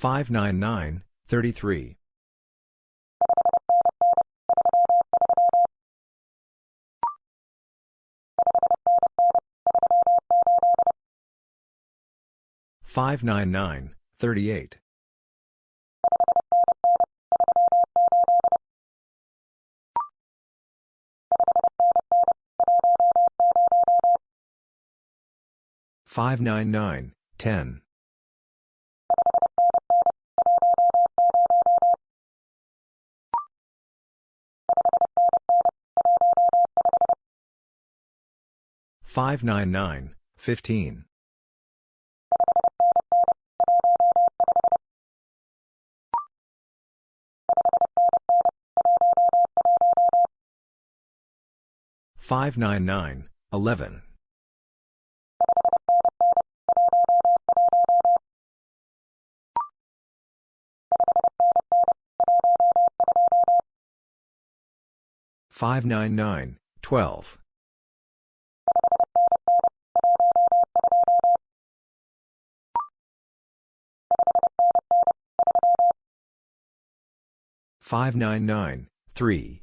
599, 33. 599, 38. 599, 10. 599, 15. 599, 11. 599, 12. 599, 3.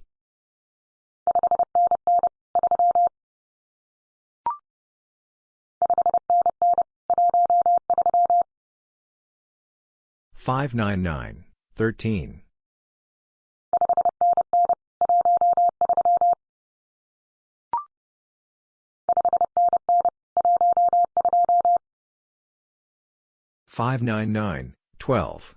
599, 13. 599, 12.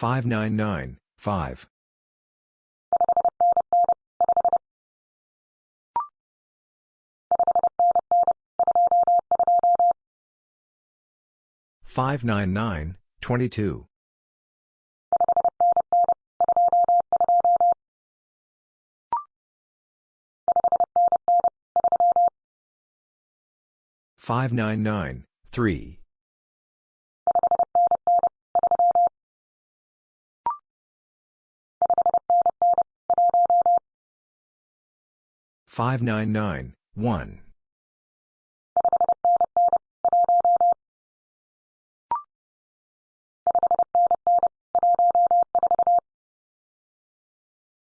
23. 599, 40. 599, 5. 599, 22. 599, 3. 599, 1.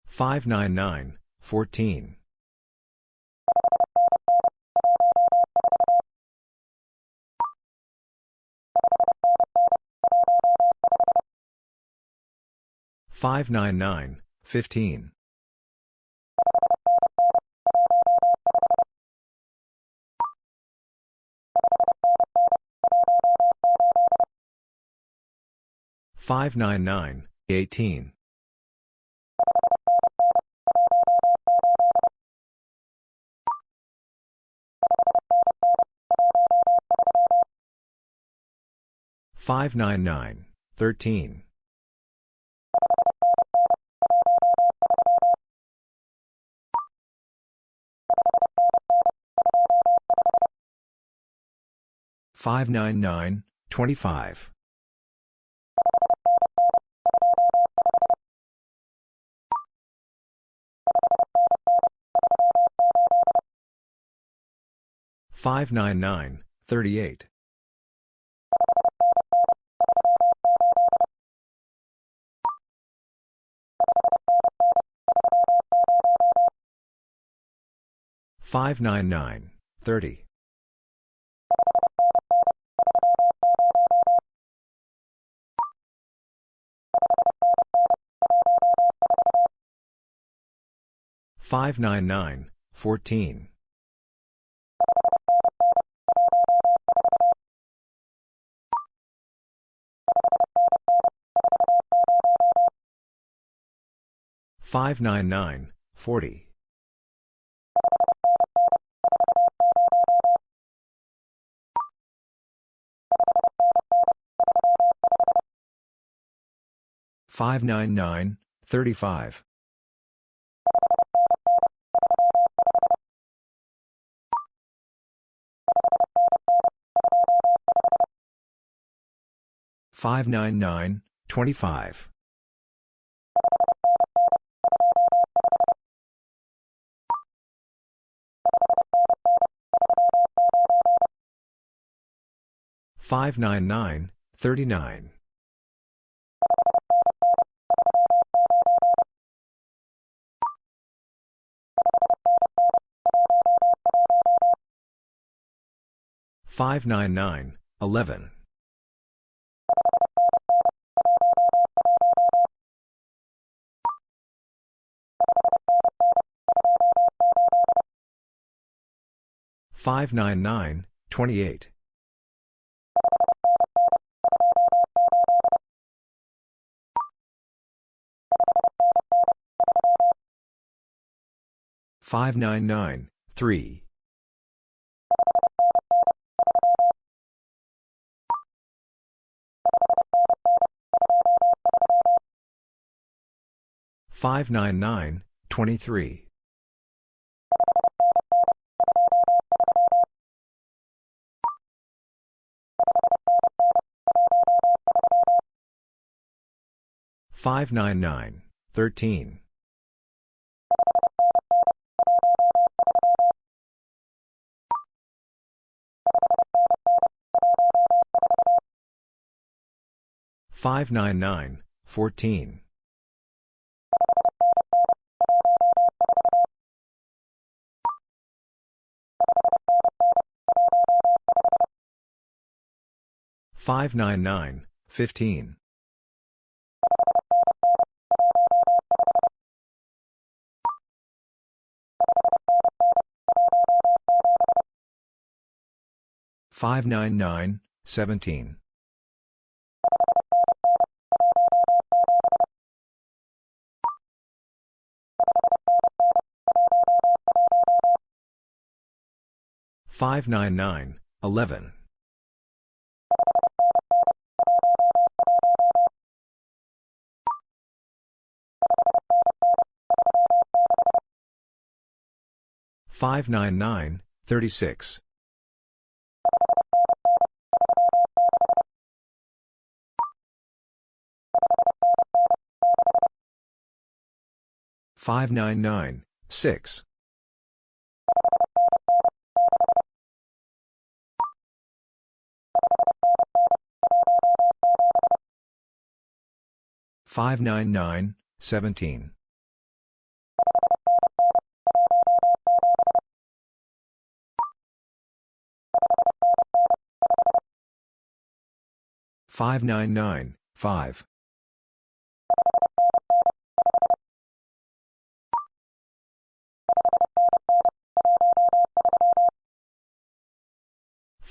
599, 14. 599, 15. 599, 18. 599, 13. 599, 25. 599, 38. 599, 30. 599, 14. 599, 40. 599, 35. Five nine nine twenty Five nine nine forty. Five nine nine thirty five 599, 11. Five nine nine twenty eight five nine nine three 599, 23. Five nine nine thirteen five nine nine fourteen 599, 15. Five nine nine seventeen five nine nine eleven 599, 36. Five nine nine six five nine nine seventeen 599, 5. Five nine nine thirteen five nine nine eight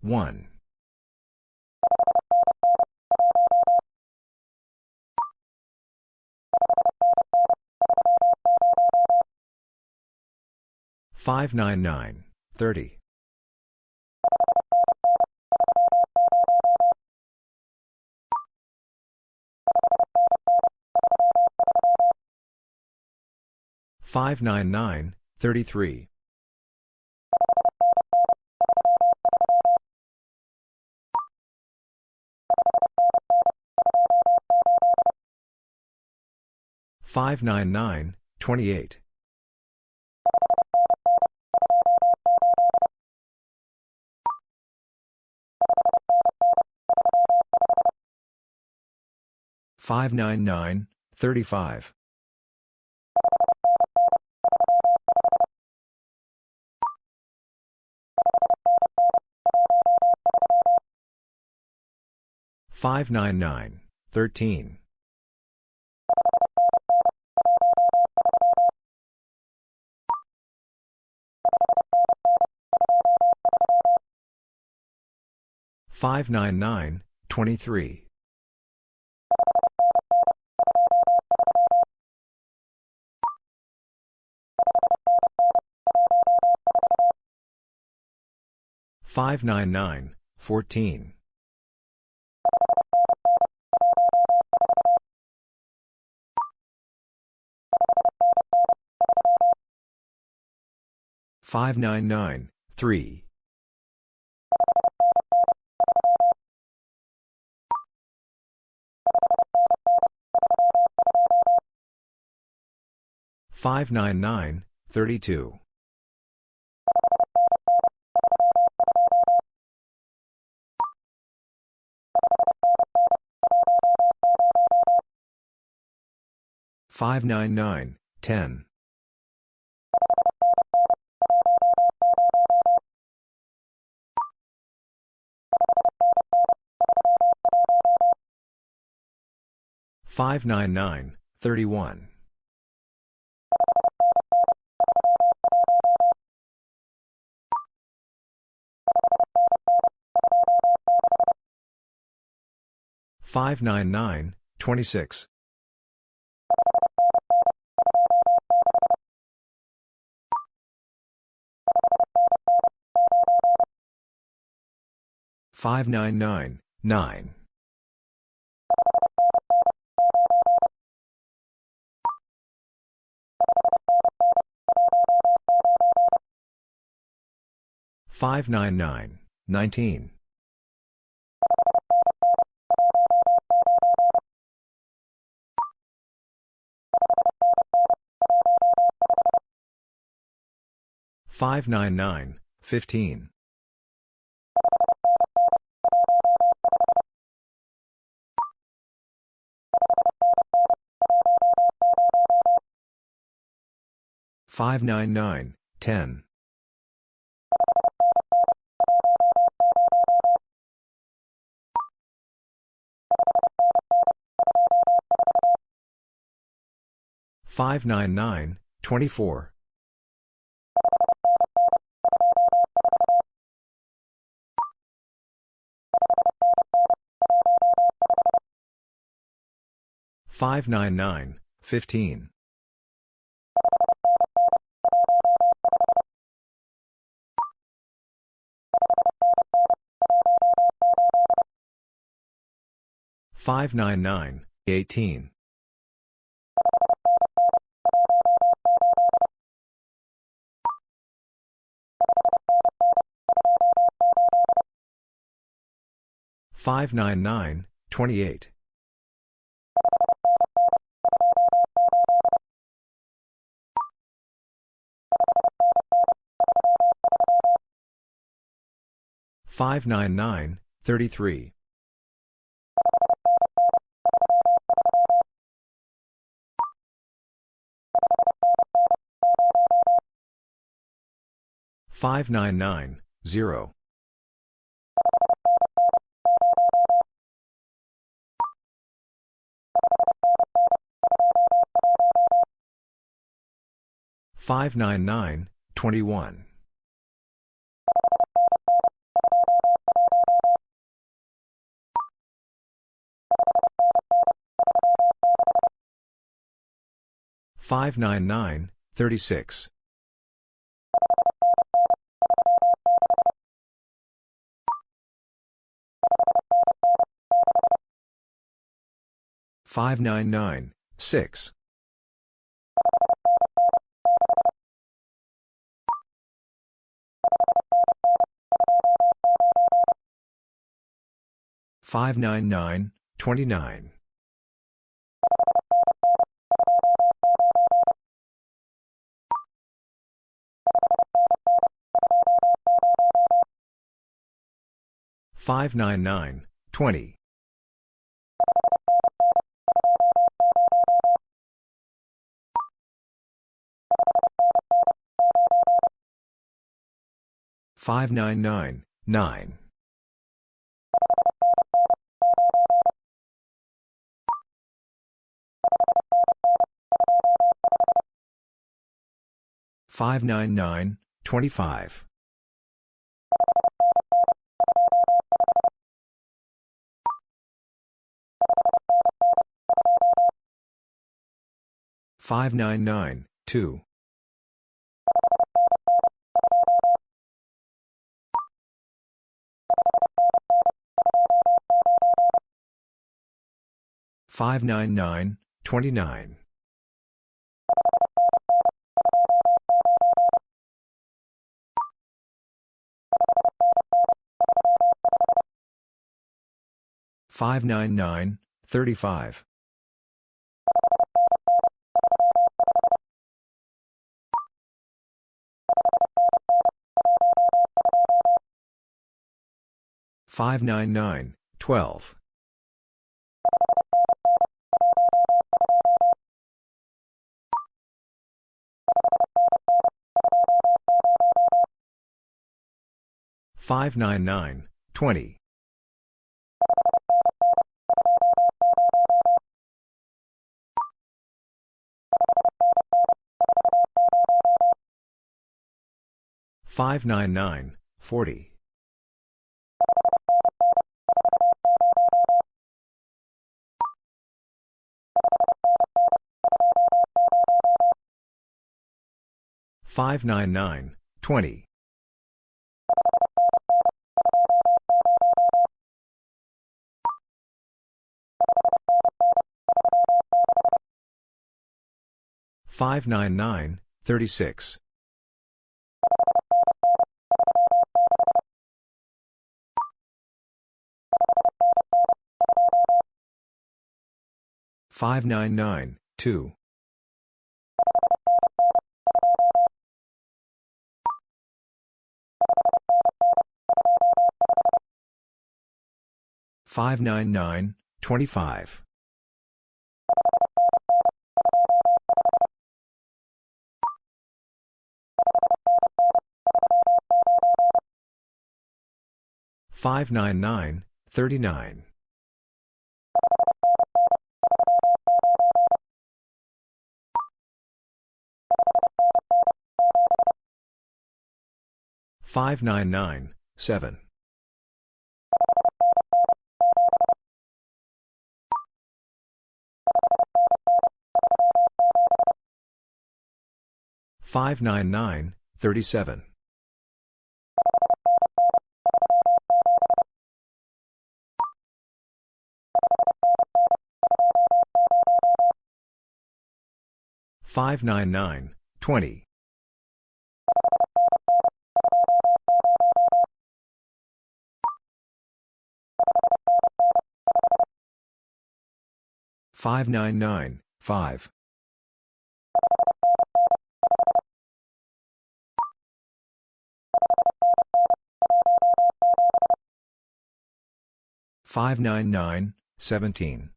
one. five nine nine thirty 599, 33. Five nine nine twenty eight five nine nine thirty five nine nine twenty three 599, 14. Five nine nine three five nine nine thirty two 599, 10. Five nine nine thirty one five nine nine twenty six 599, 9. Five nine nine nineteen five nine nine fifteen 599, 10. Five nine nine twenty four five nine nine fifteen 599, 18. Five nine nine twenty eight five nine nine thirty three 599, 0. Five nine nine twenty one five nine nine thirty six 599, 6. Five nine nine twenty nine five nine nine twenty Five nine nine nine. Five nine nine twenty five. Five nine nine two. Five nine nine twenty nine. Five nine nine thirty five. Five nine nine twelve. Five nine nine twenty. Five nine nine forty. Five nine nine twenty. Five nine nine thirty six. Five nine nine two. Five nine nine twenty five. Five nine nine thirty nine. Five nine nine seven. Five nine nine thirty seven. Five nine nine twenty. Five nine nine five. Five nine nine seventeen.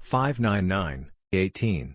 Five nine nine eighteen.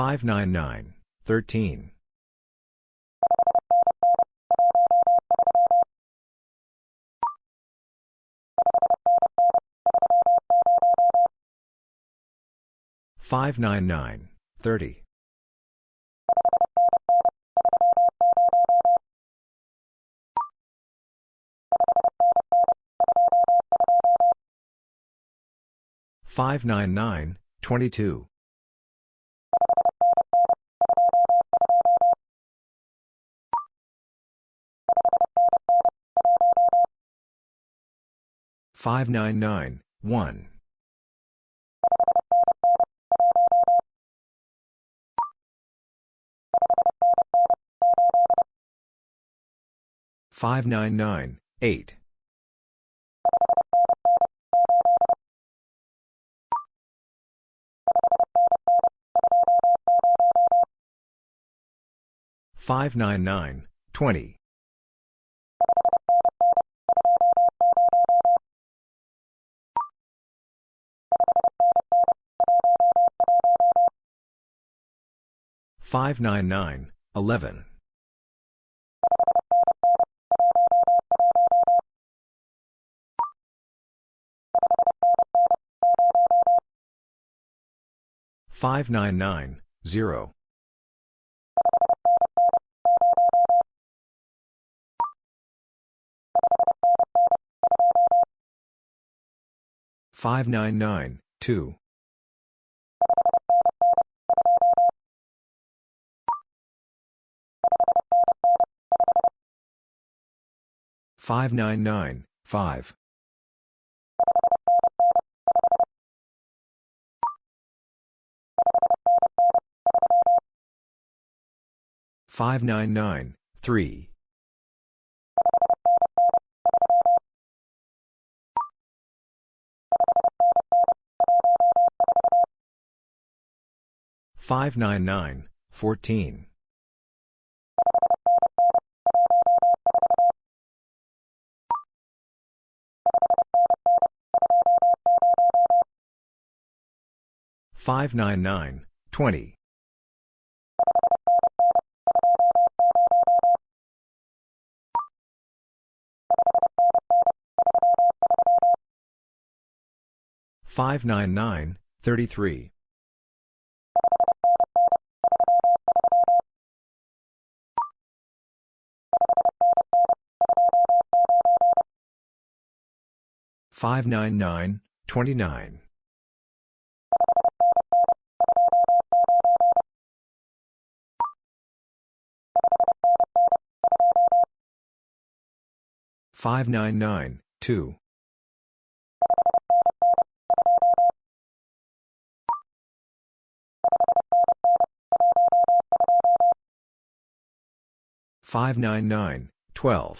seventeen. Five nine nine fifteen. Five nine nine thirteen. 599, 599, 22. 599, 1. 599, 8. 599, 20. 599, 11. 599, 0. 599, 2. 599, 5. 599, 3. 599, 14. 599, 20. 599, 33. 599, 29. 599, 2. 599, 12. 599, 18. 599, 21. Five nine nine twenty three five nine nine three 599, 11. Five nine nine one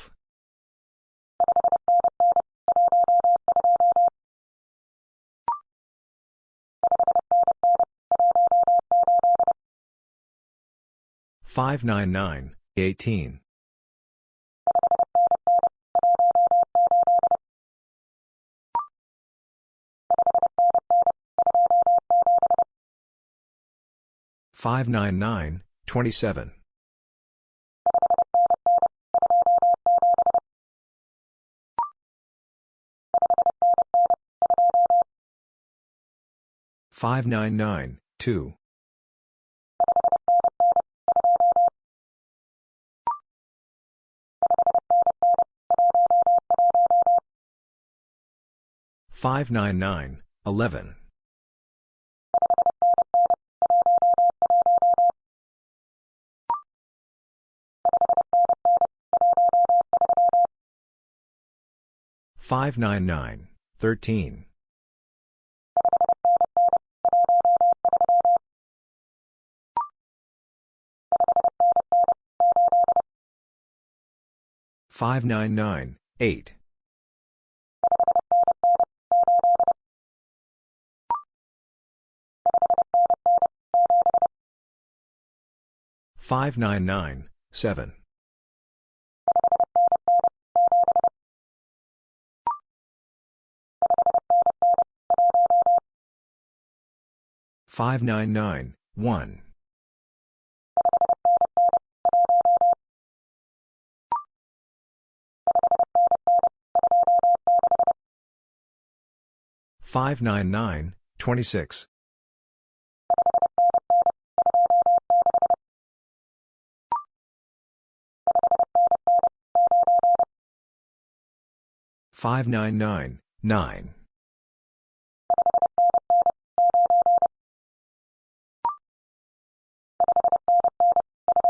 five nine nine twenty 599, 24. Five nine nine twenty five nine nine forty 599, 0. Five nine nine fifteen five nine nine twelve 599, 1. Five nine nine twenty six five nine nine nine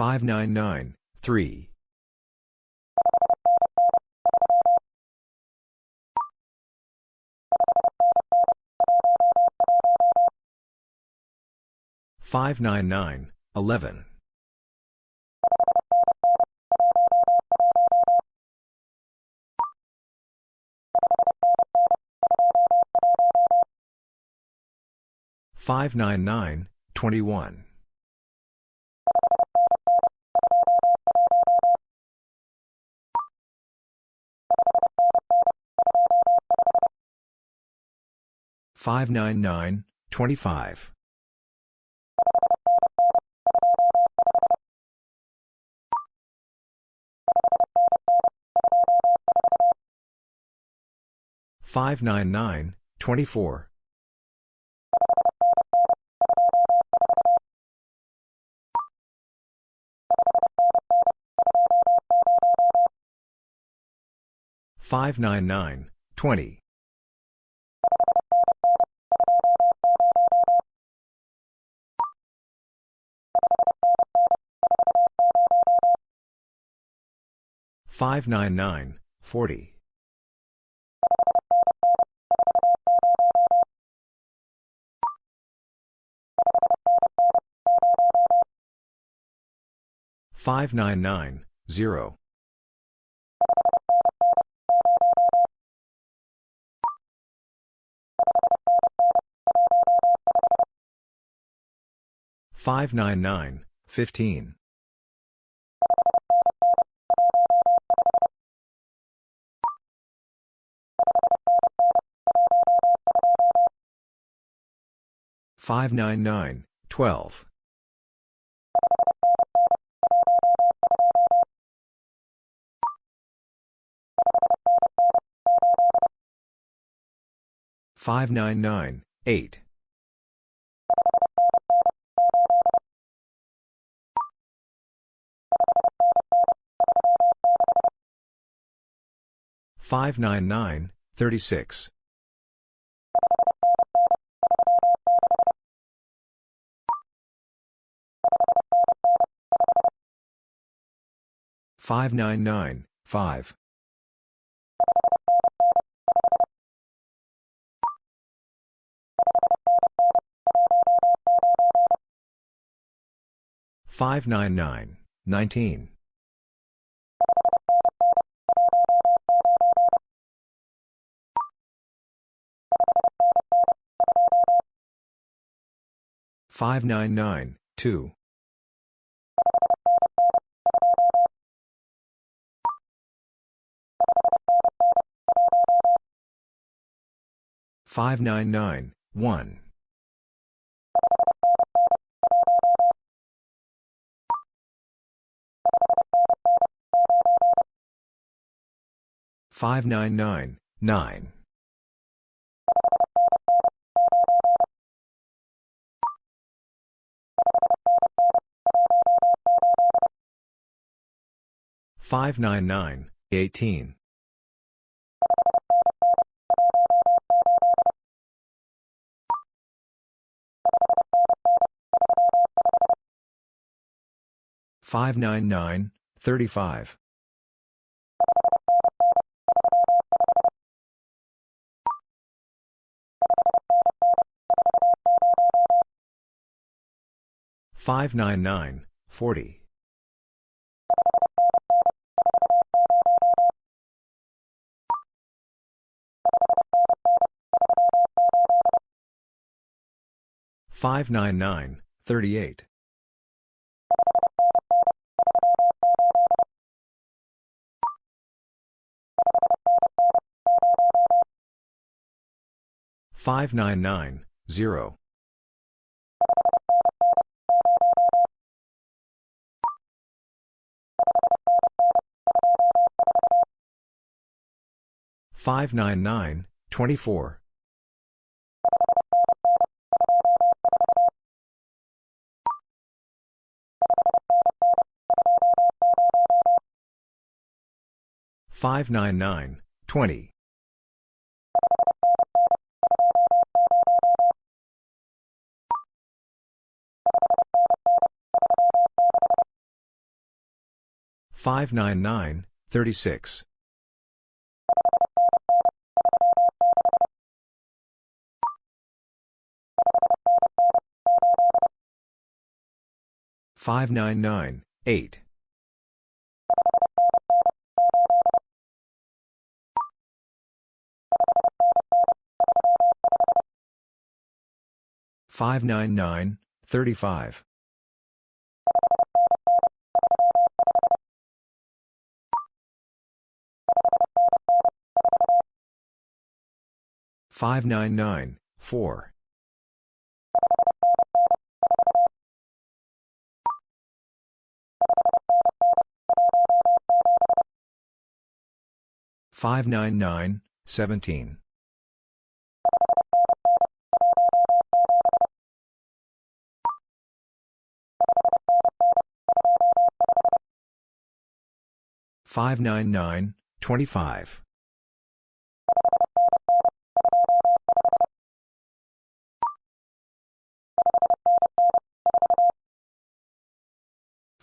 19. Five nine nine two five nine nine one 599, 9. Five nine nine eighteen five nine nine thirty 599, 40. 599, 38. Five nine nine zero five nine nine twenty 599, 12. 599, 8. 599, 36. Five nine nine eight 599, 35. Five nine nine four five nine nine seventeen 599, 25. Five nine nine four five nine nine two 599, 20. Five nine nine eleven five nine nine forty 599, Five nine nine thirteen five nine nine twenty four 599, 13. Five nine nine seventeen five nine nine thirty five 599, 26. Five nine nine sixteen five nine nine thirty three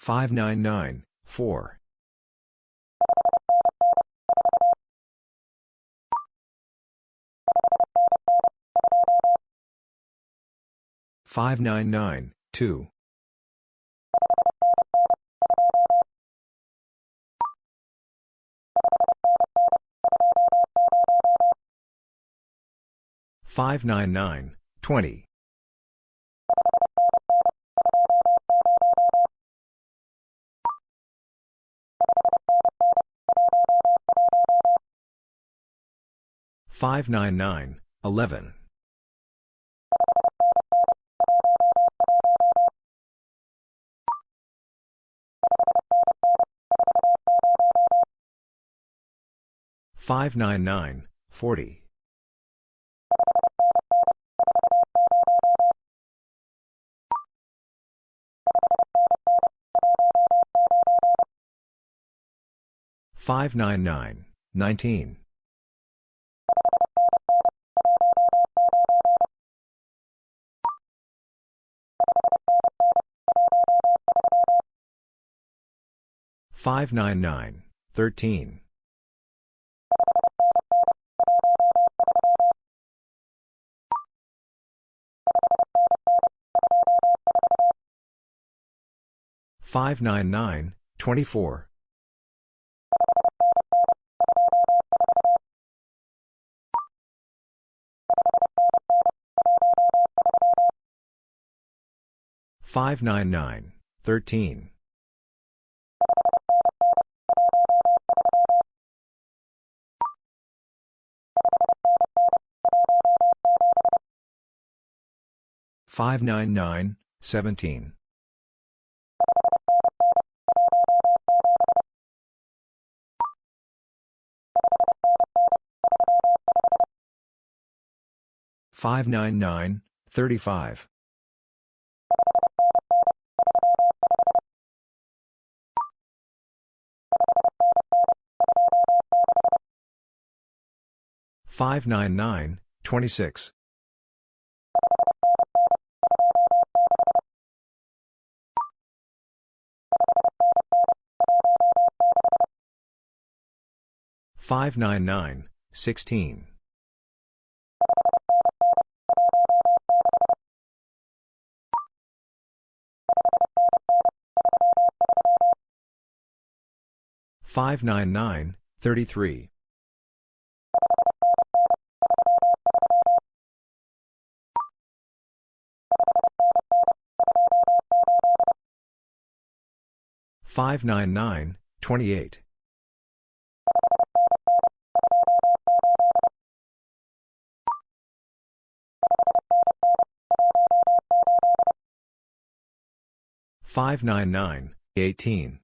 599 599, 28. Five nine nine eighteen five nine nine thirteen five nine nine four Five nine nine twenty seven. Five nine nine twenty. Five nine nine 599, 17. Five nine nine thirty five five nine nine twenty six 599, 16. 599, 33 twenty two. Five nine nine six.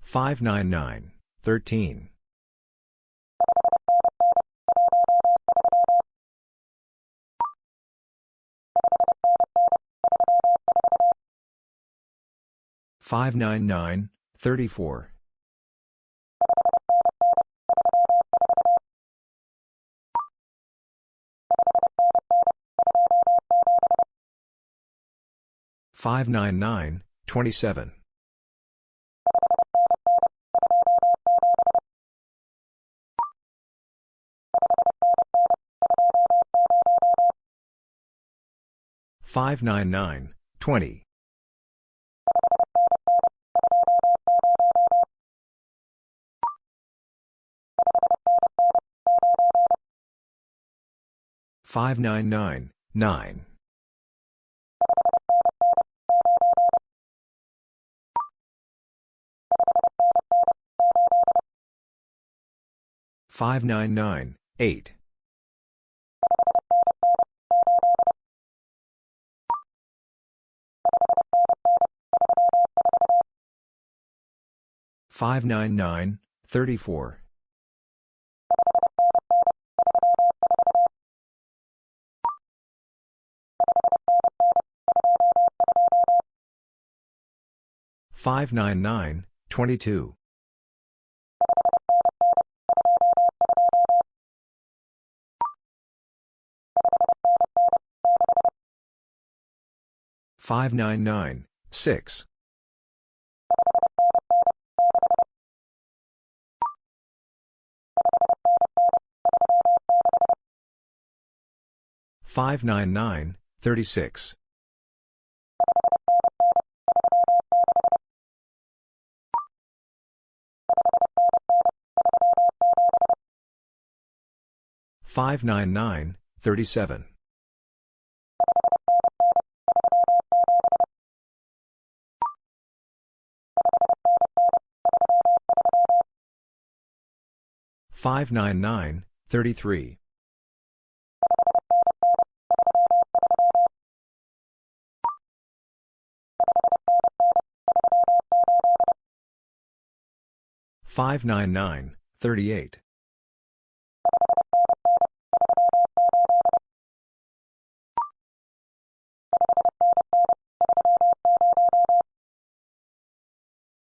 Five nine nine thirty six. Five nine nine thirty seven. Five nine nine thirty Five nine nine eight. Five nine nine thirty. Nine twenty three. Five nine nine thirteen. Five nine nine twenty eight. Five nine 599, 38.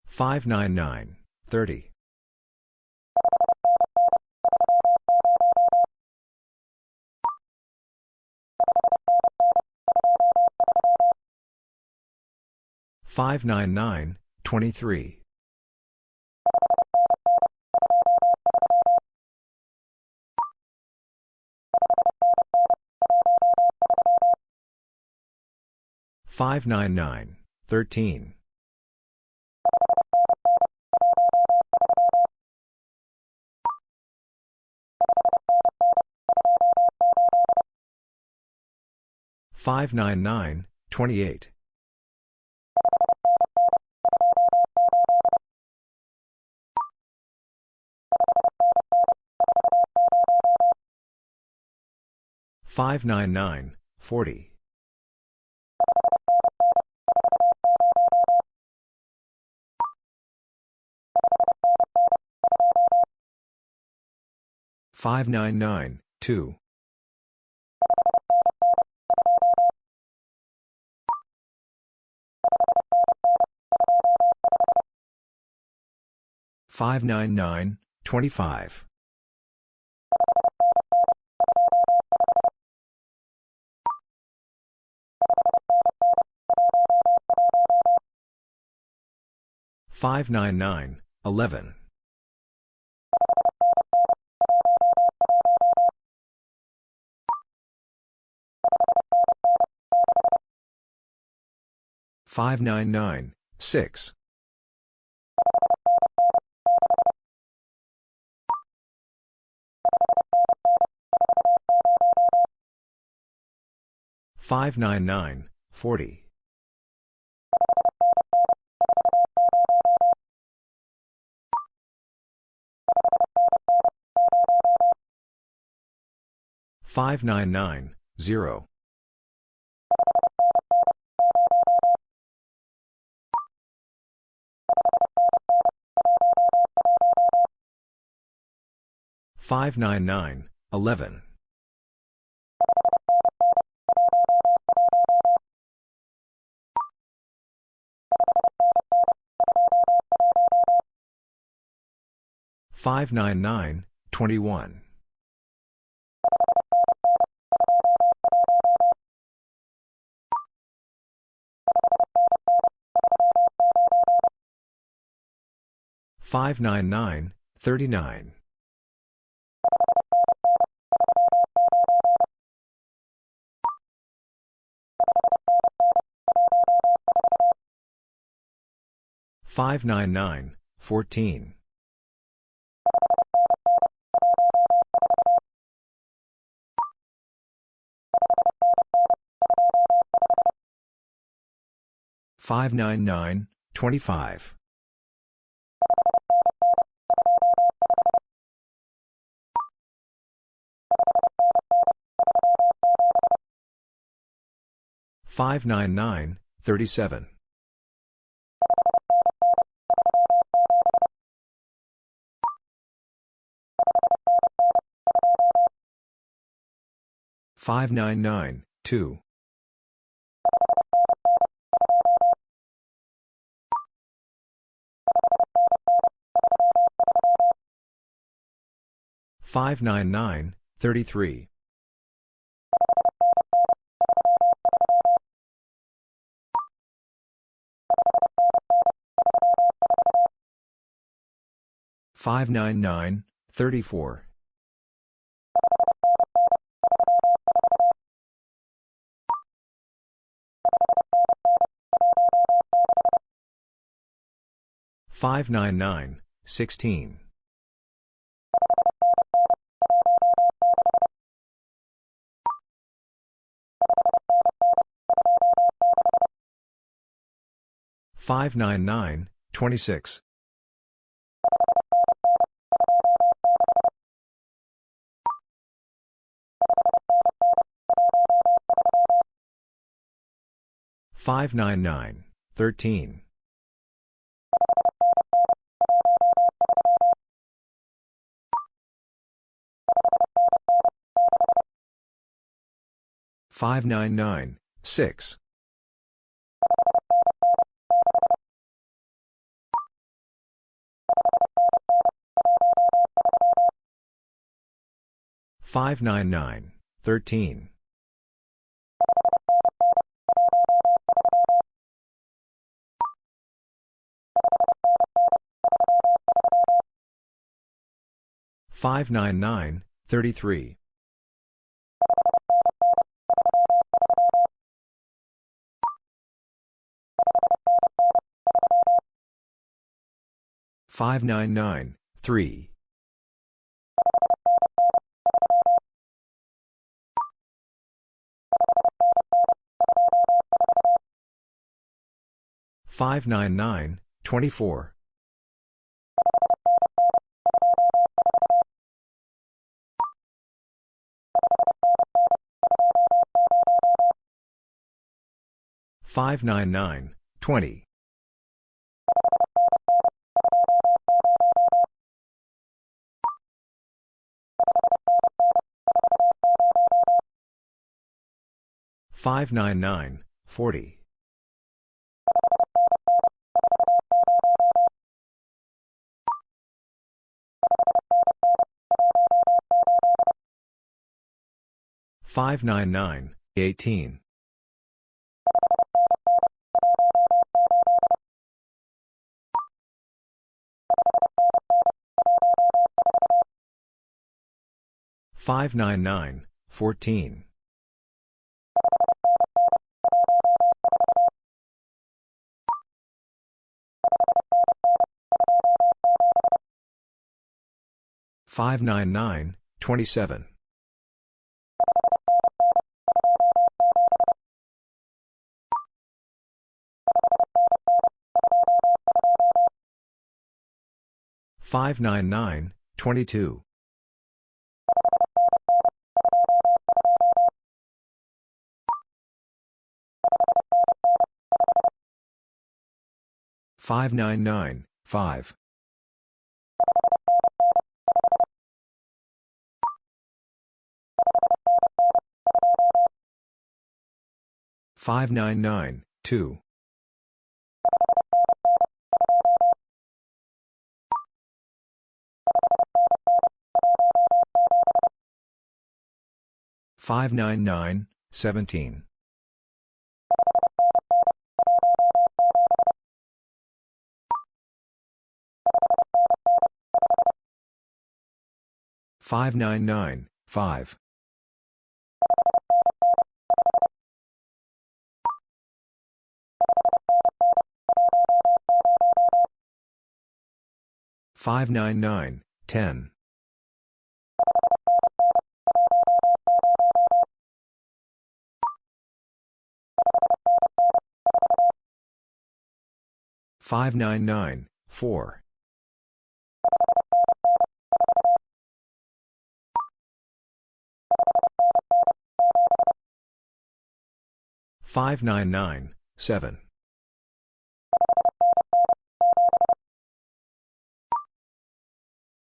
Five nine nine thirty five nine nine twenty three 599, 13. Five nine nine twenty eight five nine nine forty Five nine nine zero. Five nine nine eleven. Five nine nine twenty one. Five nine nine thirty nine. Five nine nine fourteen. Five nine nine twenty five. Five nine nine thirty seven. Five nine nine two. Five nine nine thirty three. Five nine nine thirty four. Five nine nine sixteen. Five nine nine twenty six. Five nine nine thirteen. Five nine nine six. Five nine nine thirteen. Five nine nine thirty three. Five nine nine three. Five nine nine twenty four. Five nine nine twenty. Five nine nine forty. Five nine nine eighteen. Five nine nine fourteen. Five nine nine 27. 599, 22. Five nine nine five five nine nine two 599, 17. Five nine nine five five nine nine ten 599, 4. Five nine nine seven five nine nine five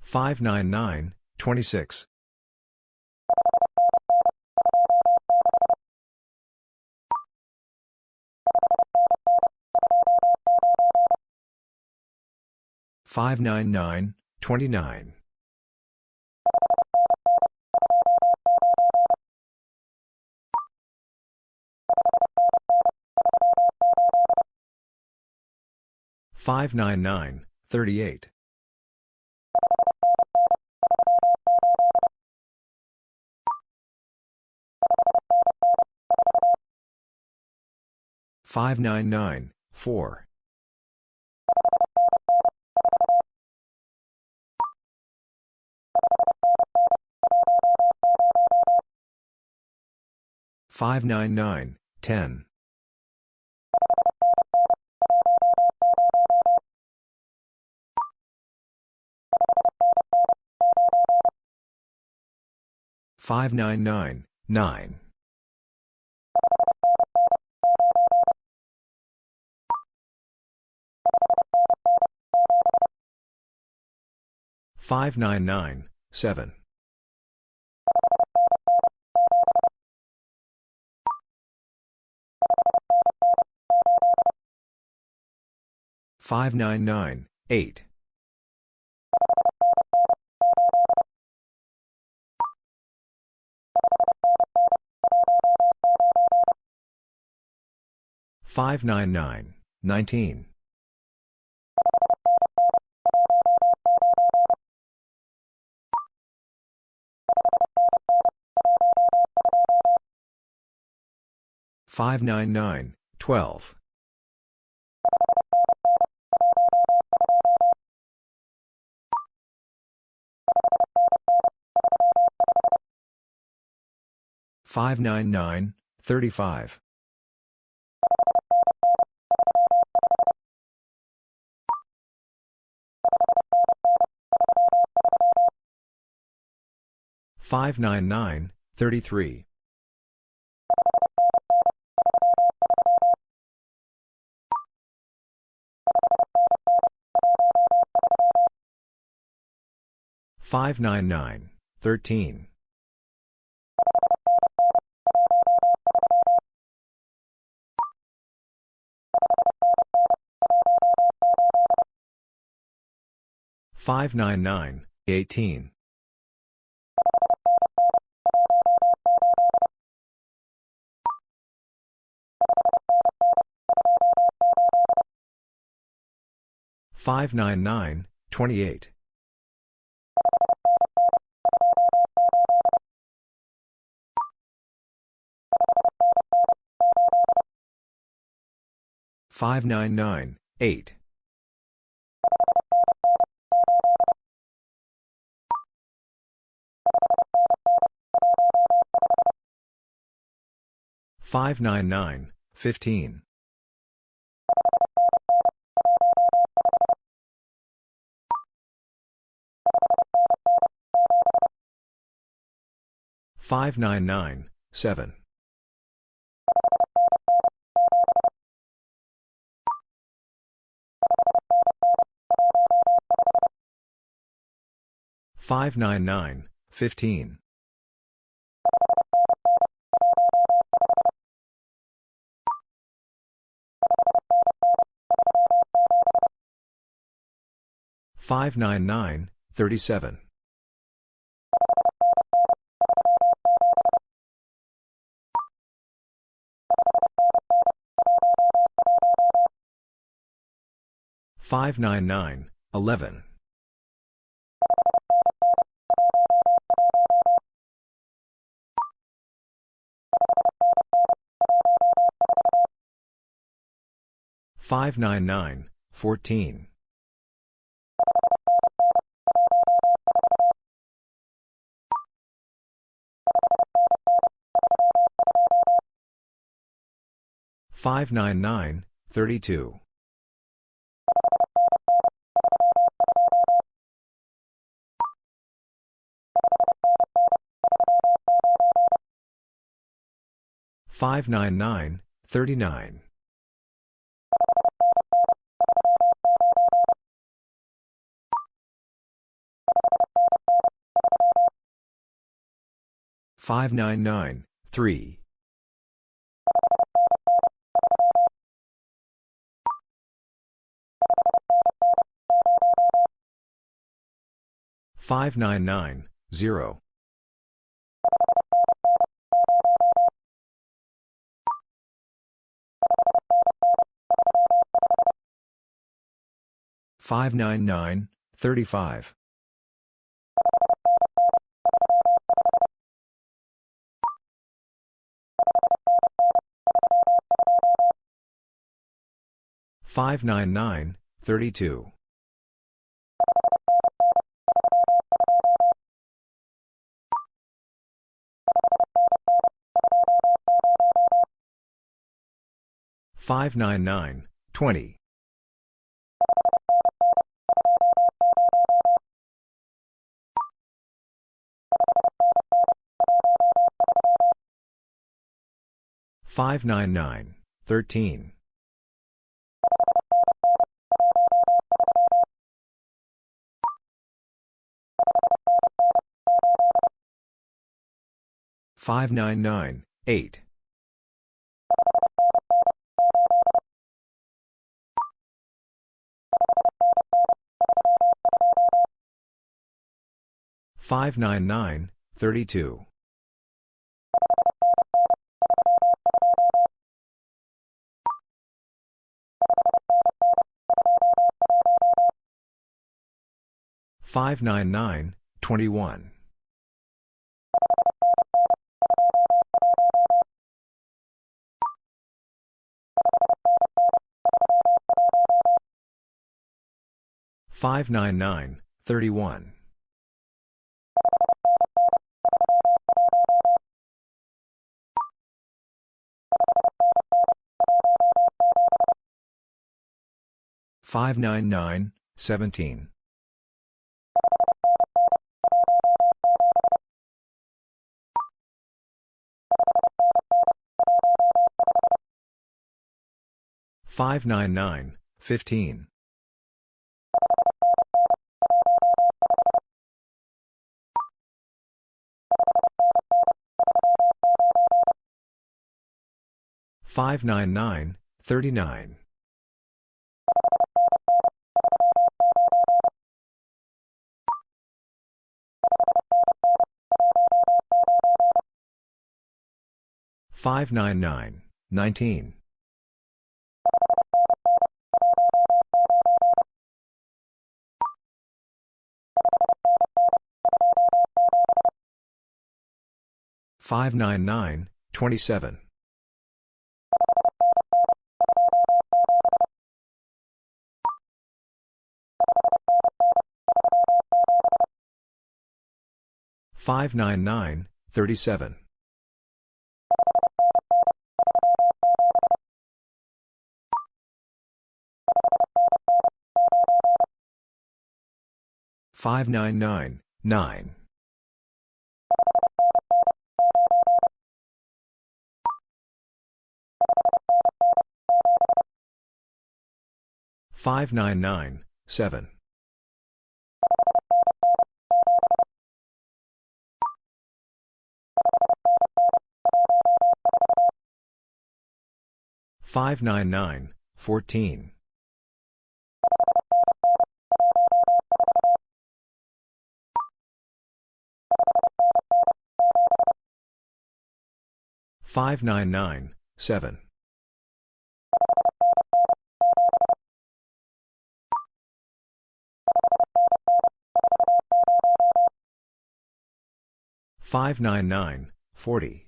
Five nine nine thirty two five nine nine twenty six 599, 29. Five nine nine eight five nine nine four Five nine nine nine five nine nine seven 599, 8. Five nine nine nineteen five nine nine twelve 599, 35. Five nine nine thirty three five nine nine thirteen 599, 18. 599, 28. Five nine nine eight five nine nine fifteen 599, 7. Five nine nine fifteen five nine nine thirty 599, 11. Five nine nine fourteen five nine nine thirty two 599, 39. Five nine nine three. five nine nine zero 599, 35. Five nine nine two five nine nine twenty Five nine nine eight five nine nine thirty two 599, 21. Five nine nine thirty one five nine nine seventeen 599, 15. Five nine nine 599, 39. 599, 19. 599, 27. 599, 37. 599, 9. 599, 7. 599, 14. 599, 7. 599, 40. 599, 16. 599, 28. 599, 29.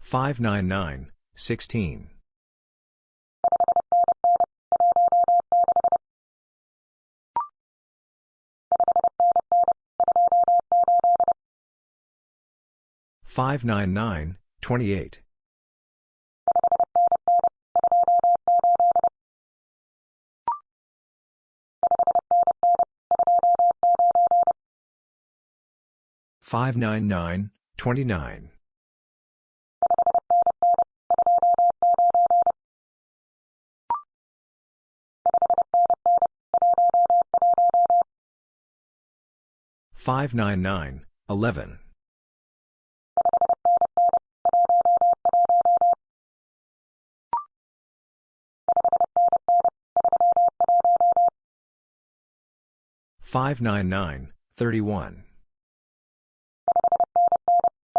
599, 11. 599, 31. 599, 29. 599, 21. 599, 34. 599, 30. 599, 0. 599, 38. 599, 13.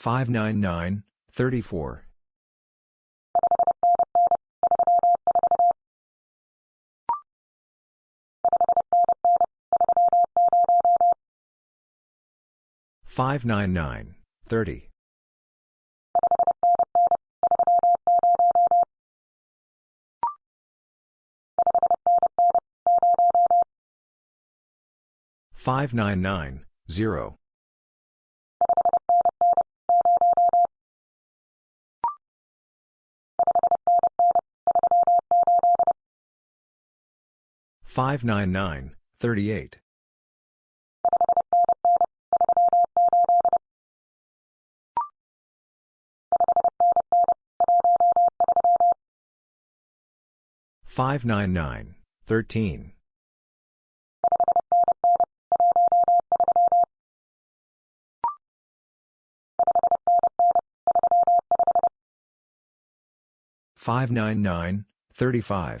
599, 26. Five nine nine five five nine nine seven 599, 27. Five nine nine one five nine nine thirty four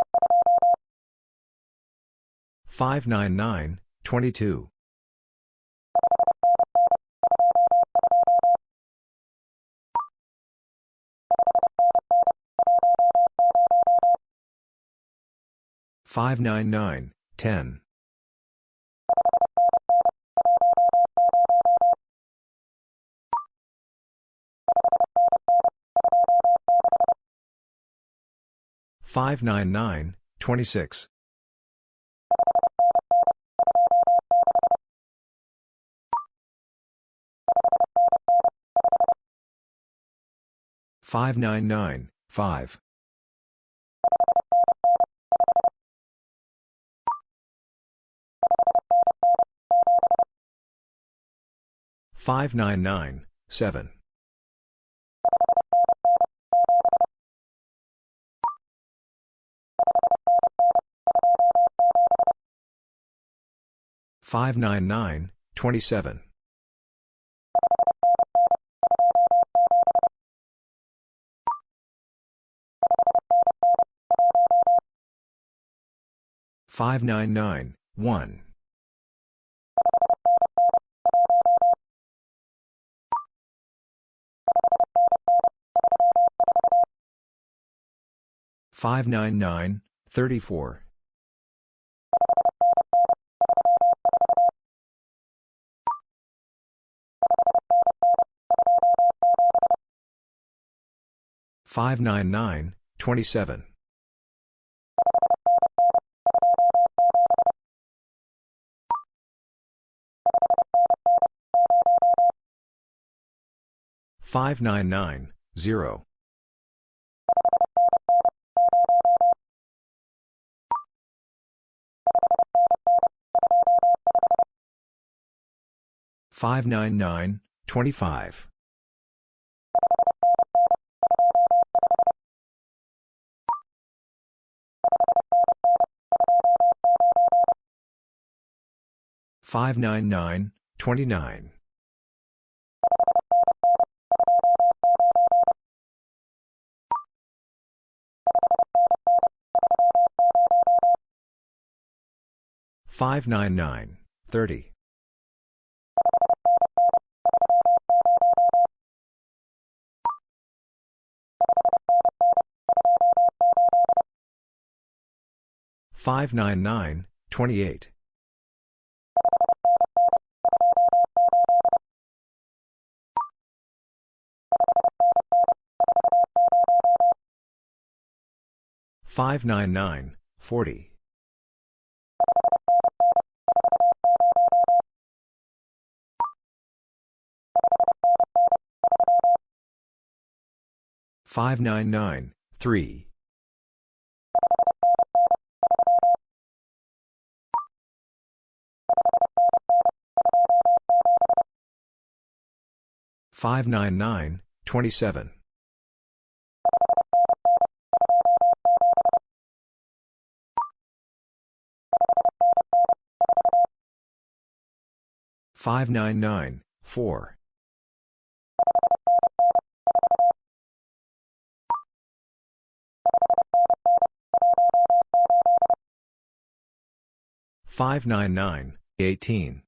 599, 22. Five nine nine ten five nine nine twenty six 599, 29. Five nine nine thirty five nine nine twenty eight 599, 40. Five nine nine three five nine nine twenty seven 599, 4. Five nine nine eighteen five nine nine twenty one 599, 14. Five nine nine sixteen five nine nine zero 599, 3. Five nine nine nine 599, 34. 599, 40.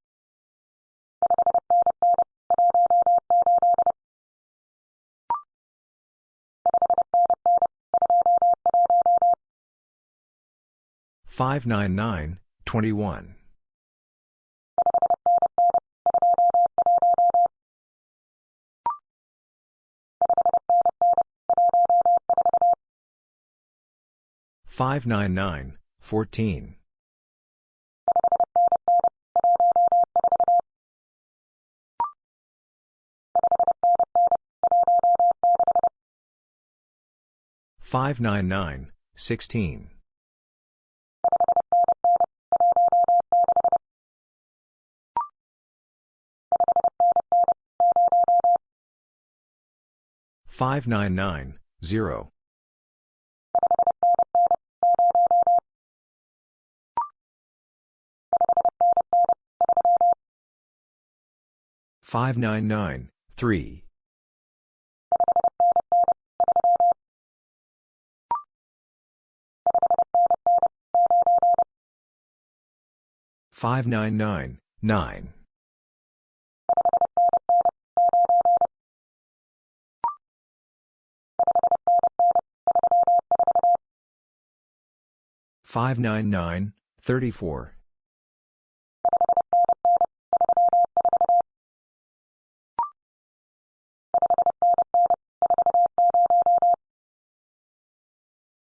Five nine nine fifteen. Five nine nine sixteen. Five nine nine seventeen. Five nine nine thirty Five nine nine nine. Five nine nine twenty five.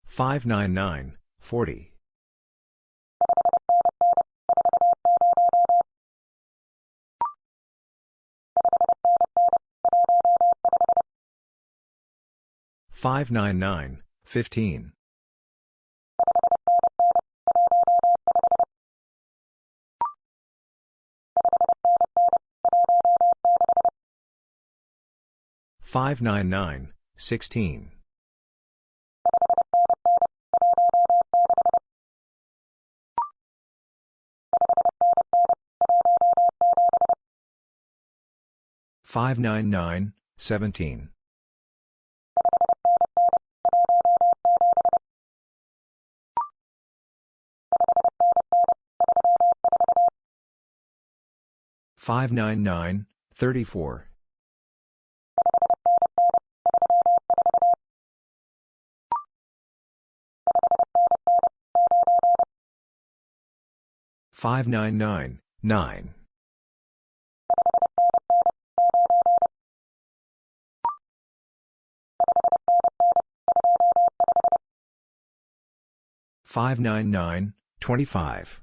Five nine nine twenty four. Five nine nine one. Five nine nine nineteen. Five nine nine thirteen. Five nine nine eighteen. Five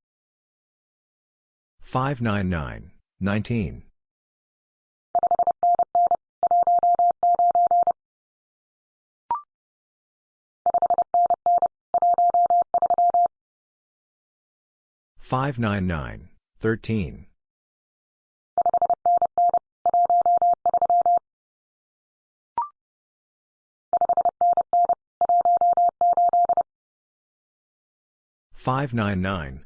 twenty eight. Five nine nine twelve. Five nine nine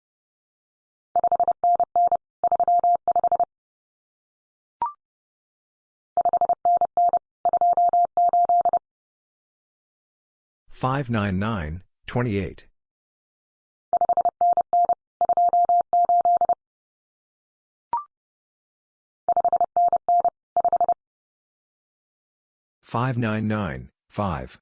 twenty eight. Five nine nine five.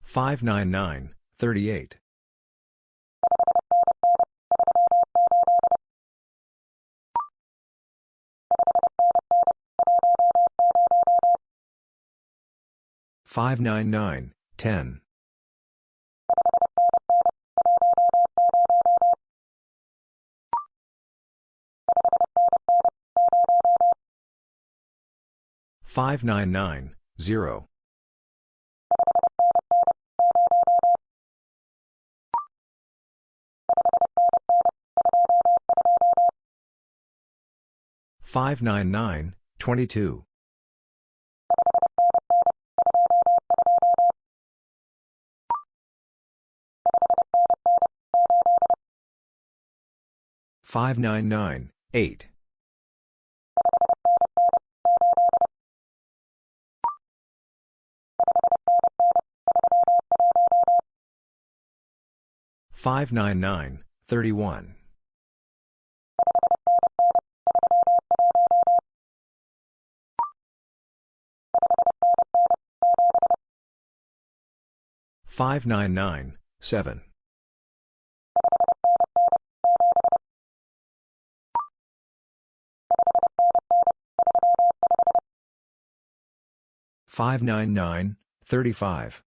Five nine nine thirty eight. Five nine nine ten. Five nine nine zero. Five nine nine twenty two. Five nine nine eight. Five nine nine thirty one. 599, 7. 599, 35.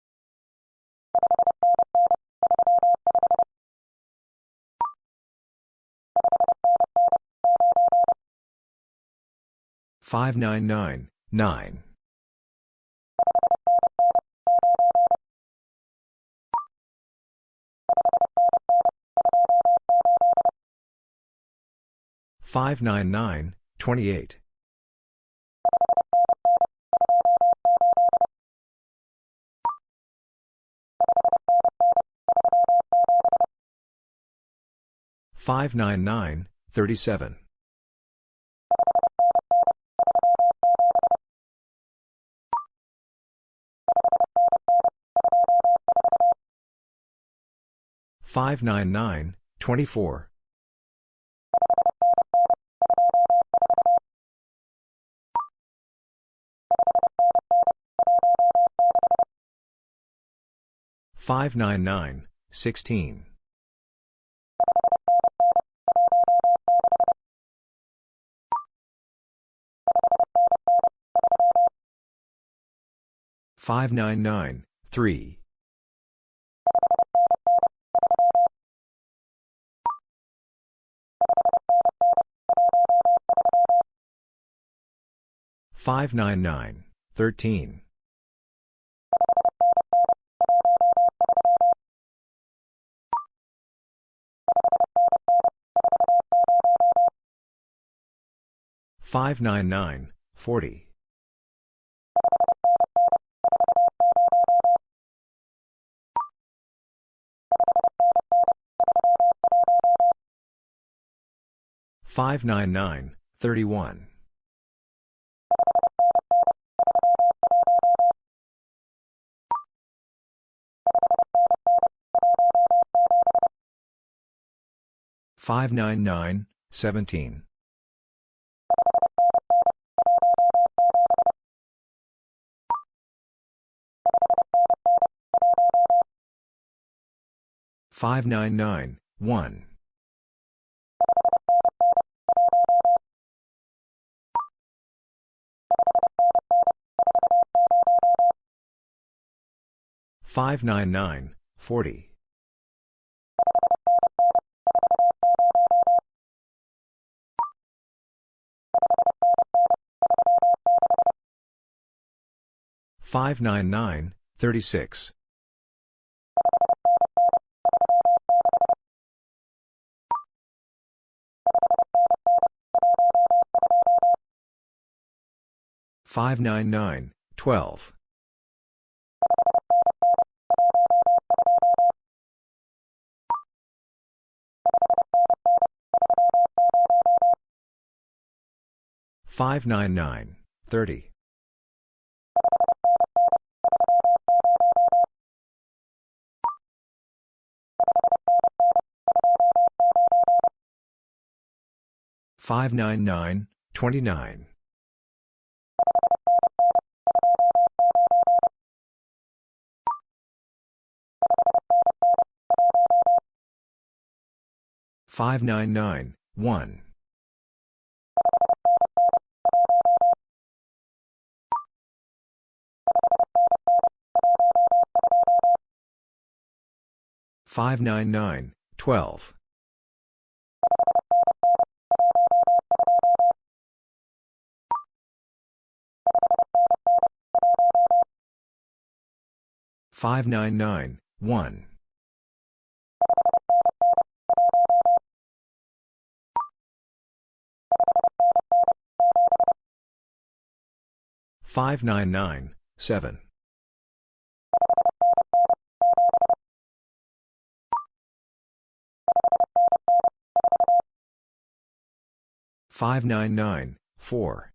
Five nine nine nine five nine nine twenty eight 599, 37. Five nine nine twenty four five nine nine sixteen 599, 3. Five nine nine thirteen five nine nine forty 599, 31. Five nine nine seventeen five nine nine one 599, 40. Five nine nine thirty six five nine nine twelve 599, 30. Five nine nine twenty nine five nine nine one 599, 12. Five nine nine one five nine nine seven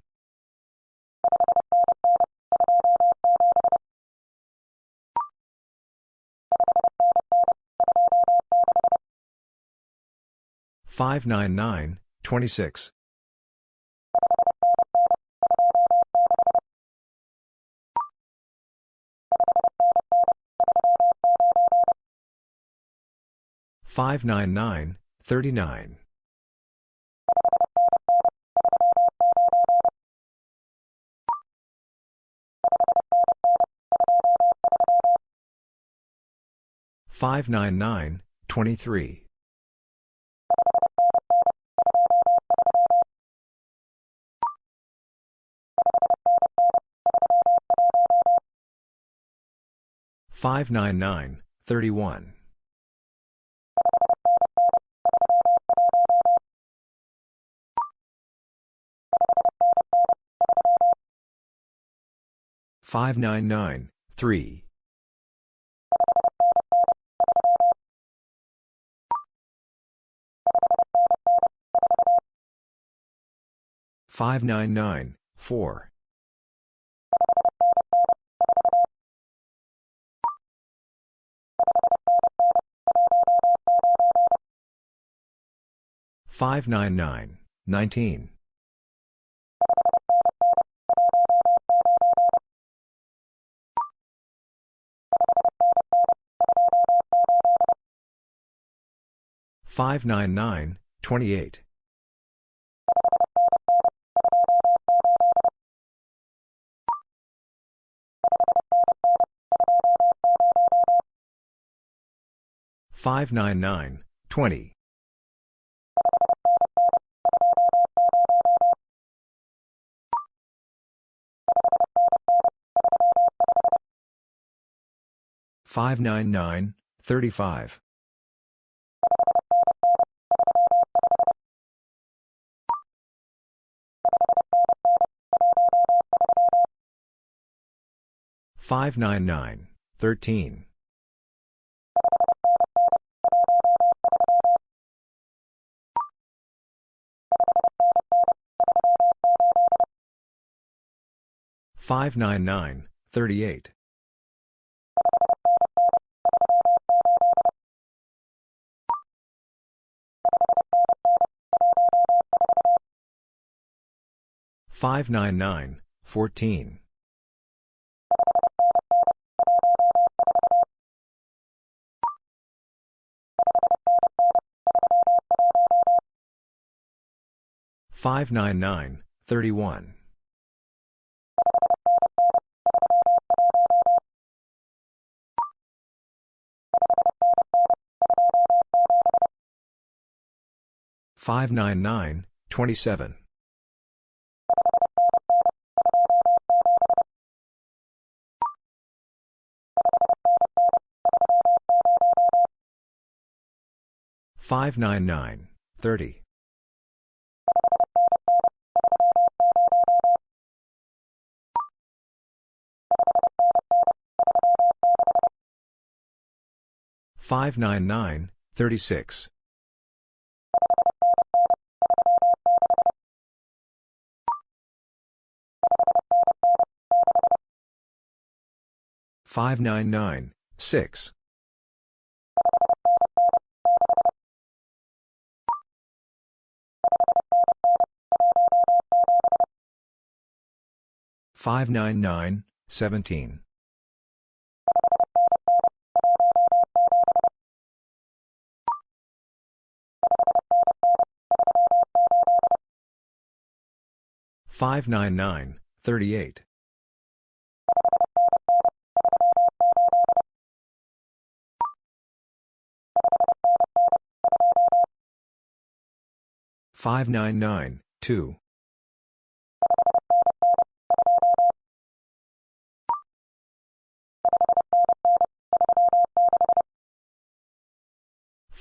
599, 9. Five nine nine thirty nine five nine nine one 599, 4. Five nine nine seven five nine nine twenty 599, 39. Five nine nine twenty three five nine nine thirty 599, 3. Five nine nine four five nine nine nineteen 599, 28. Five nine nine twenty five nine nine thirty five 599, 13. Five nine nine thirty eight five nine nine fourteen 599, 17. Five nine nine thirty eight five nine nine two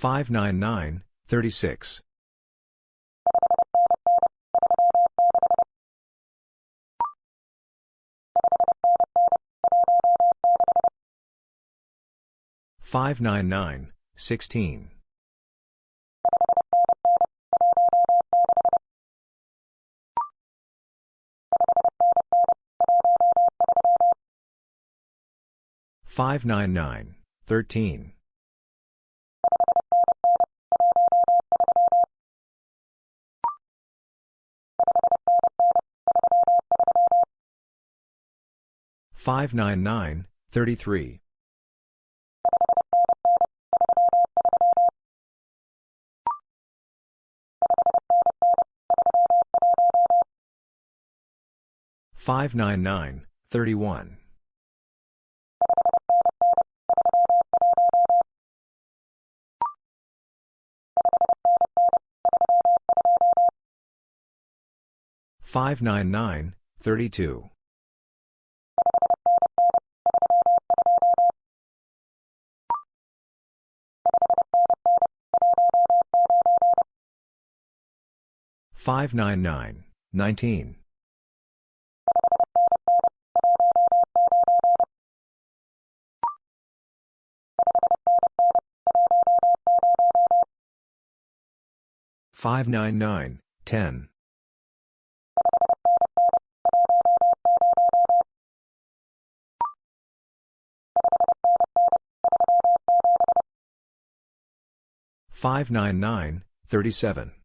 599, 36. Five nine nine six five nine nine seventeen 599 599, 38. Five nine nine two five nine nine thirty six 599, 16. Five nine nine thirteen five nine nine thirty three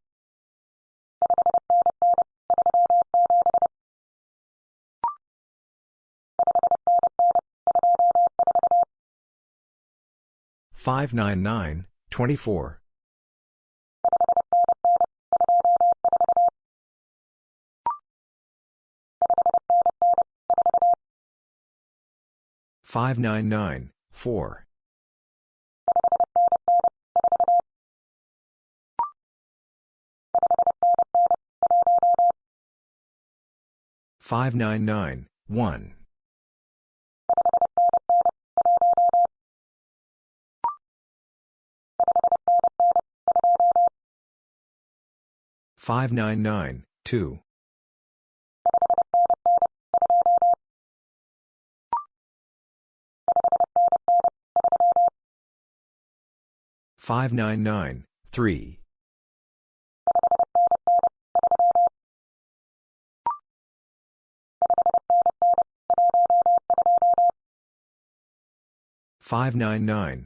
599, 31. Five nine nine two five nine nine nineteen 599, 10. Five nine nine seven five nine nine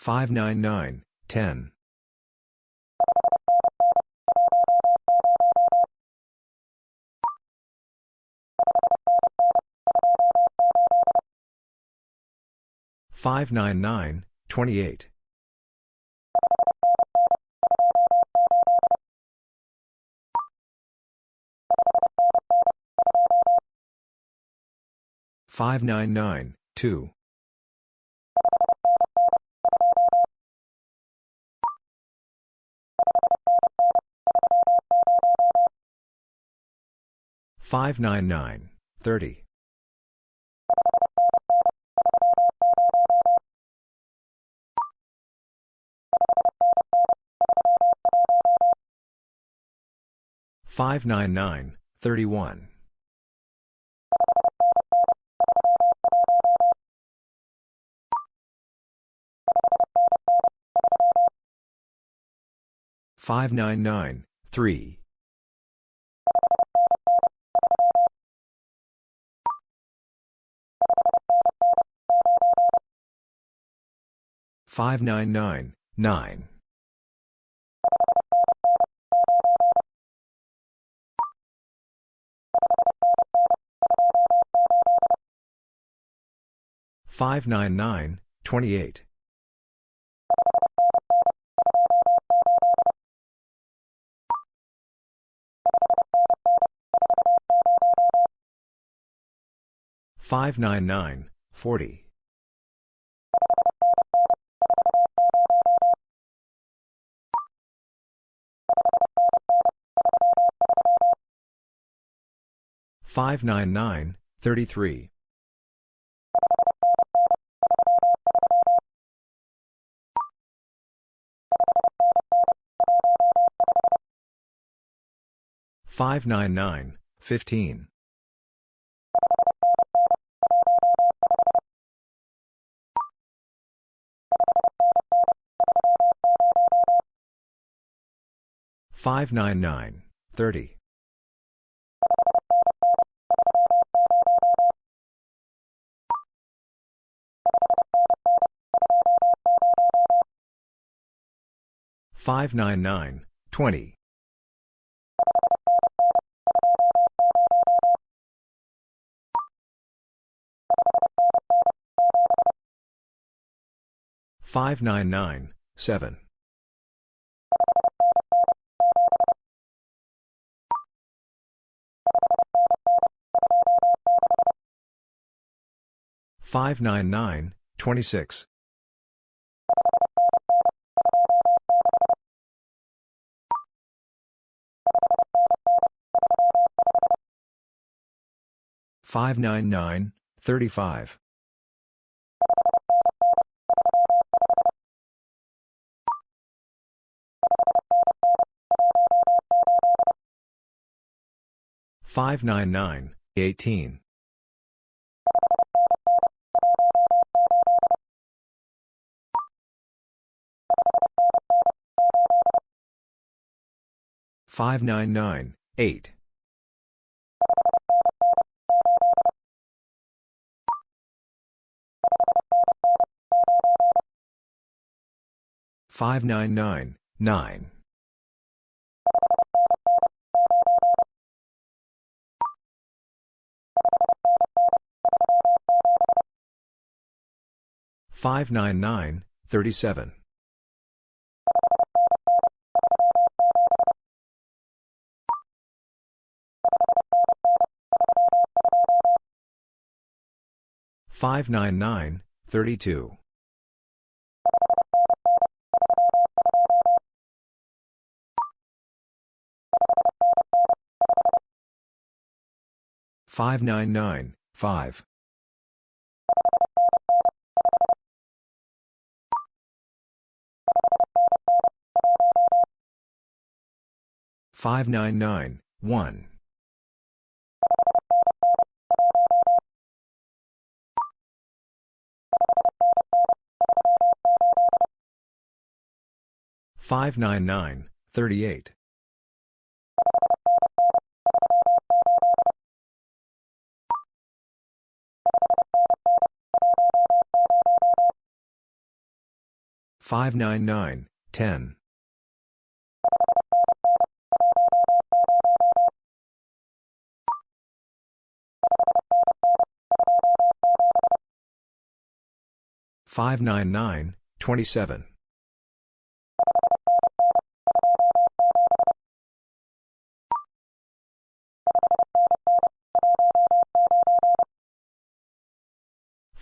4. Five nine nine one five nine nine two 599, 30. Five nine nine thirty one five nine nine three five 599, 12. Five nine nine ten five nine nine twenty 599, 2. Five nine nine thirty five nine nine thirty one 599, 599, 3. 599, 9. 599, 28. 599, 40. 599, 33. 599, 15. 599, 30. 599, 20. 599, 7. 599, 26. 599, 35. 599, 18. 599, 8. 599, 9. 599, 37. 599, 32. 599, 5. 599, 1. 599, 38. 599, 10. 599, 27.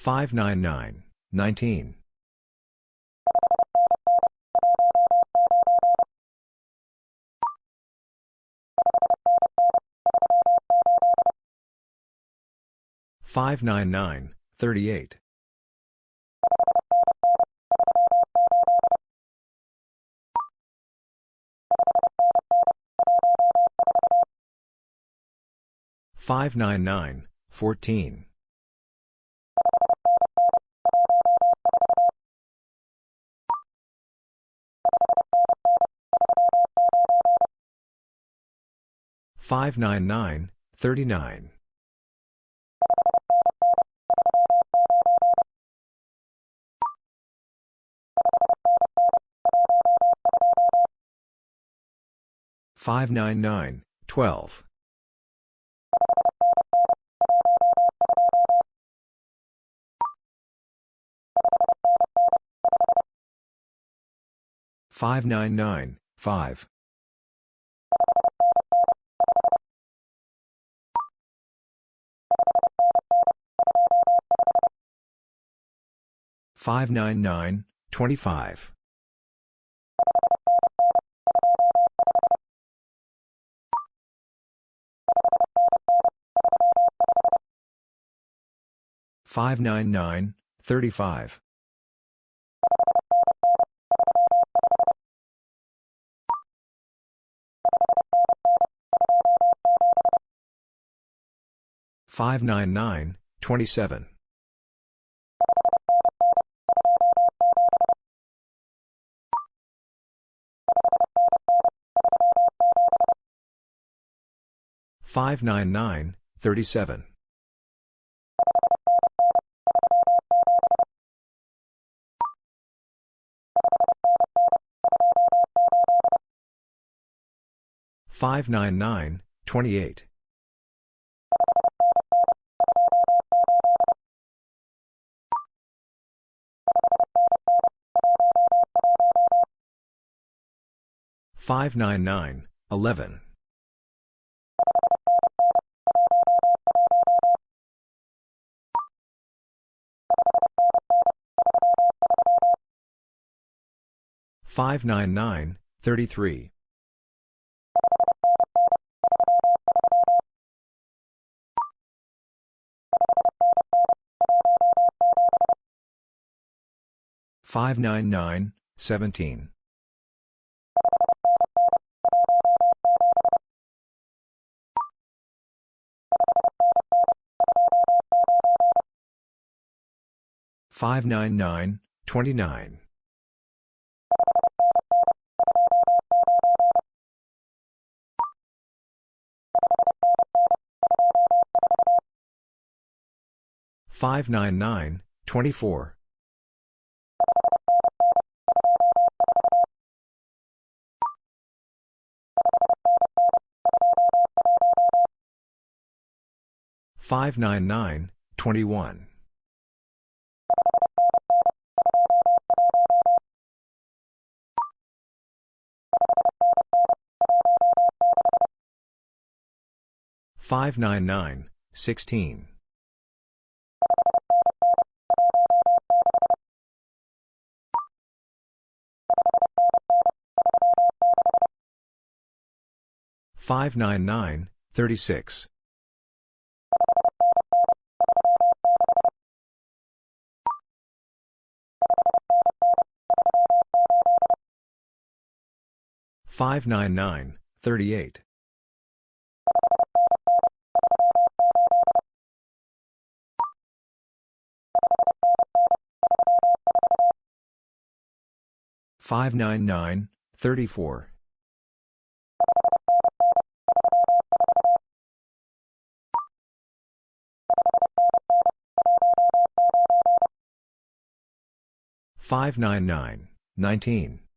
599, 19. 599, 38. 599, 14. 599, 39. 599, 12. 599, 5. 599, 25. 599, 35. 599, 27. 599, 37. 599, 28. 599, 11. 599, 33. 599, 17. 599, 29. 599, 24. 599, 21. 599, 16. 599, 36. 599, 38. 599, 34. 599, 19.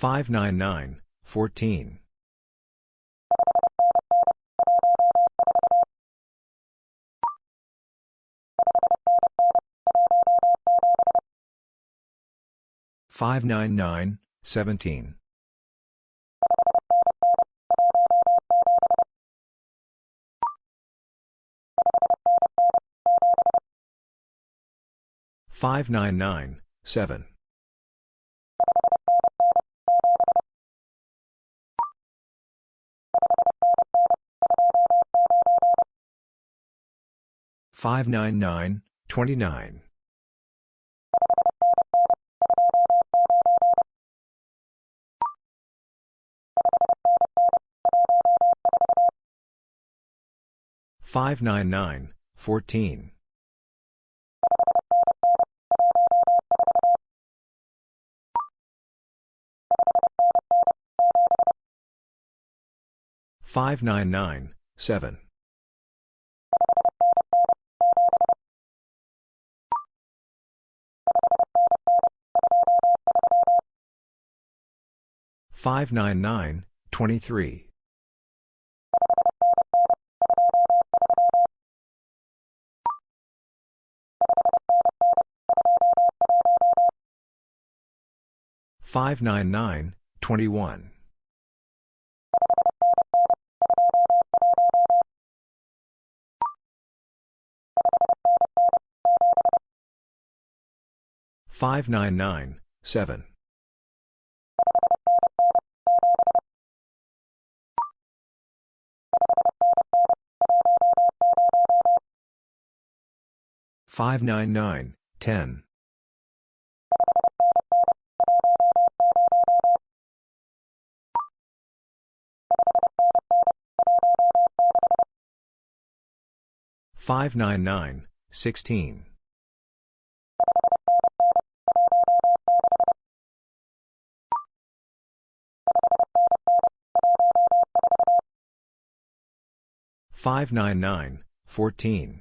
599, 14. 599, 17. 599, 7. 599, 29. 599, 14. 599, 7. 599, 23. Five nine nine twenty one five nine nine seven 599, 10. 599, 16. 599, 14.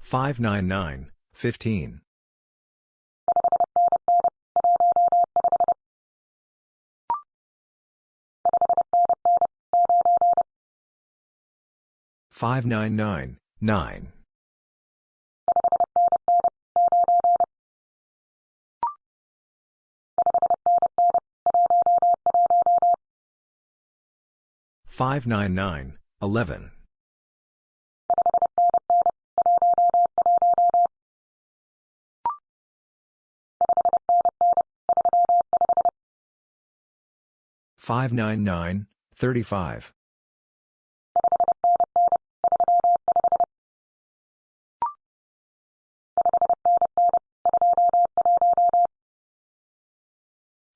599, 15. 599, 9. 599, 11. 599, 35.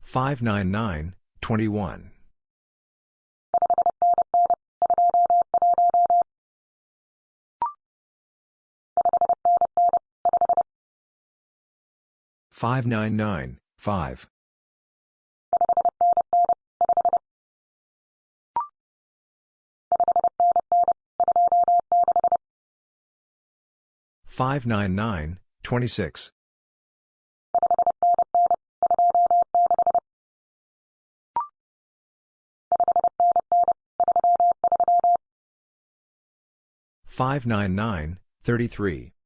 599, 21. 599, 5. 599, 26. 599, 33. 599, 25. 599, 5. 599, 25.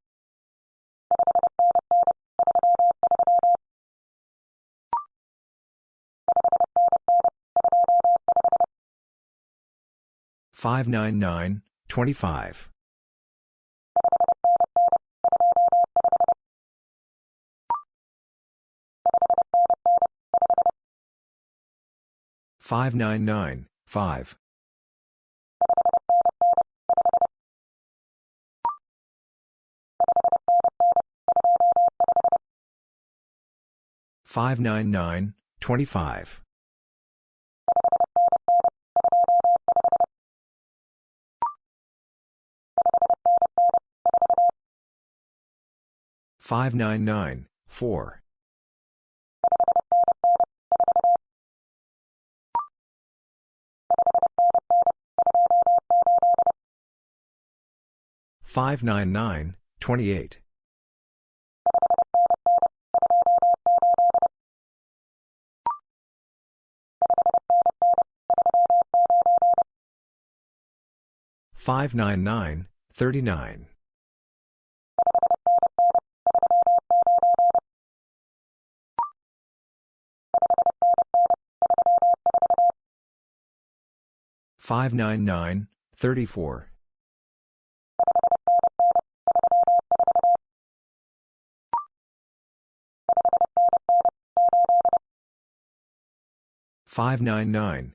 599, 4. 599, 28. 599, 39. 599, 34. 599, 8. 599, 599, 38. Five nine nine twenty seven five nine nine 599, 36. Five nine nine thirty four. five nine nine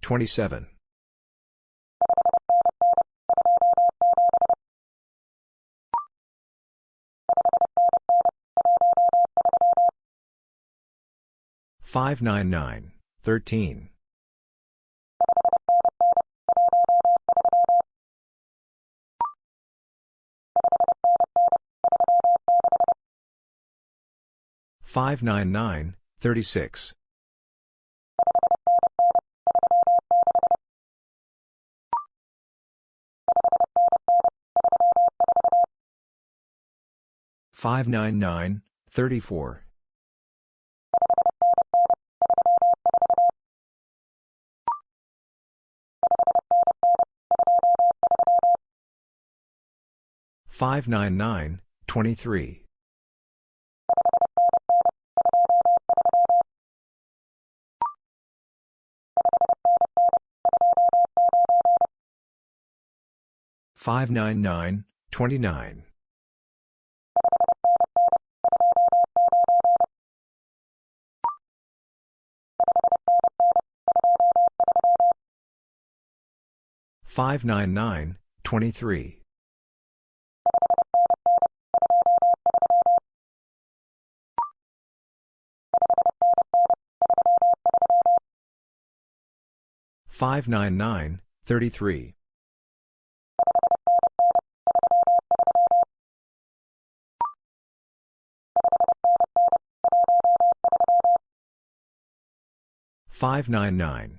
29. Five nine nine three five nine nine thirty three 599, 13. Five nine nine twenty one five nine nine thirty eight 599, 15. Five nine nine zero five nine nine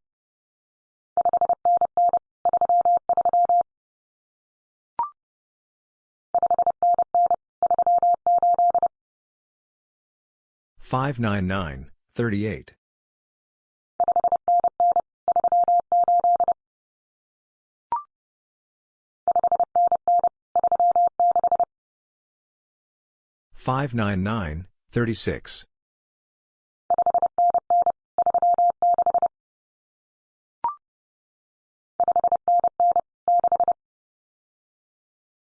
38. Five nine nine thirty six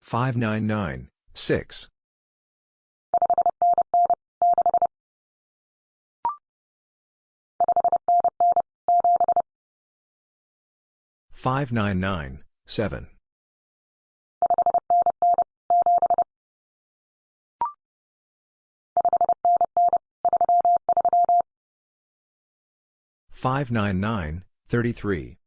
five nine nine six Five nine nine seven. Five nine nine thirty three.